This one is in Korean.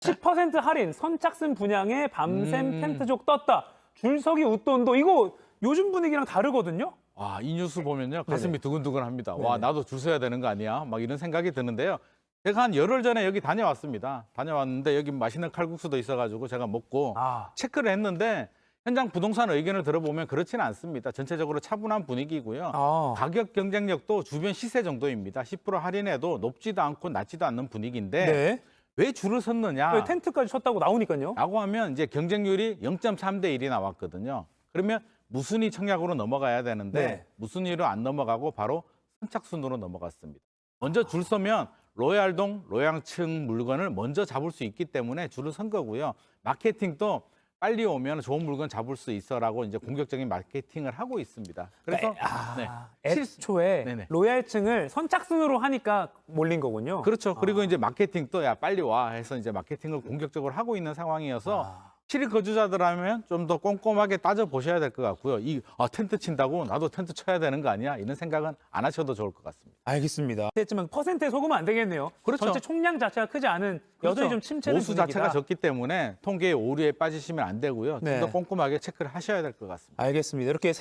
10% 할인 선착순 분양에 밤샘 음. 텐트족 떴다. 줄서기 웃돈도 이거 요즘 분위기랑 다르거든요. 와, 이 뉴스 보면요. 가슴이 네네. 두근두근합니다. 와, 네네. 나도 줄 서야 되는 거 아니야? 막 이런 생각이 드는데요. 제가 한 열흘 전에 여기 다녀왔습니다. 다녀왔는데 여기 맛있는 칼국수도 있어가지고 제가 먹고 아, 체크를 했는데 현장 부동산 의견을 들어보면 그렇지는 않습니다. 전체적으로 차분한 분위기고요. 아. 가격 경쟁력도 주변 시세 정도입니다. 10% 할인해도 높지도 않고 낮지도 않는 분위기인데 네. 왜 줄을 섰느냐? 왜 텐트까지 쳤다고 나오니까요. 라고 하면 이제 경쟁률이 0.3 대 1이 나왔거든요. 그러면 무순위 청약으로 넘어가야 되는데 네. 무순위로 안 넘어가고 바로 선착순으로 넘어갔습니다. 먼저 줄 서면 로얄동, 로얄층 물건을 먼저 잡을 수 있기 때문에 줄을 선 거고요. 마케팅도 빨리 오면 좋은 물건 잡을 수 있어라고 이제 공격적인 마케팅을 하고 있습니다. 그래서 아, 네. 애초에 네네. 로얄층을 선착순으로 하니까 몰린 거군요. 그렇죠. 그리고 아. 이제 마케팅 또 야 빨리 와 해서 이제 마케팅을 공격적으로 하고 있는 상황이어서 아. 실 거주자들하면 좀 더 꼼꼼하게 따져 보셔야 될 것 같고요. 이 아, 텐트 친다고 나도 텐트 쳐야 되는 거 아니야? 이런 생각은 안 하셔도 좋을 것 같습니다. 알겠습니다. 했지만 퍼센트에 속으면 안 되겠네요. 그렇죠. 전체 총량 자체가 크지 않은 여전히 그렇죠. 좀 침체된 모수 분위기다. 자체가 적기 때문에 통계의 오류에 빠지시면 안 되고요. 네. 좀더 꼼꼼하게 체크를 하셔야 될 것 같습니다. 알겠습니다. 이렇게